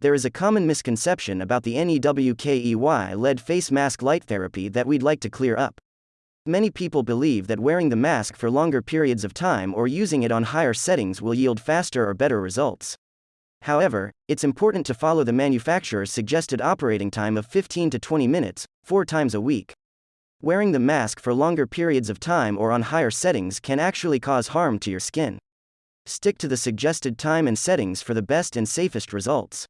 there is a common misconception about the NEWKEY led face mask light therapy that we'd like to clear up. Many people believe that wearing the mask for longer periods of time or using it on higher settings will yield faster or better results. However, it's important to follow the manufacturer's suggested operating time of 15 to 20 minutes, four times a week. Wearing the mask for longer periods of time or on higher settings can actually cause harm to your skin. Stick to the suggested time and settings for the best and safest results.